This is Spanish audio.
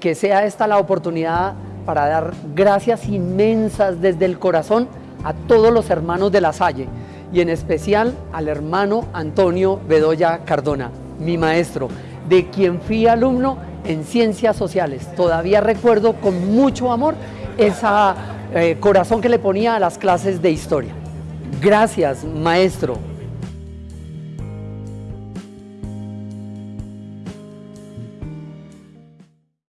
Que sea esta la oportunidad para dar gracias inmensas desde el corazón a todos los hermanos de la Salle y en especial al hermano Antonio Bedoya Cardona, mi maestro, de quien fui alumno en Ciencias Sociales. Todavía recuerdo con mucho amor ese eh, corazón que le ponía a las clases de historia. Gracias, maestro.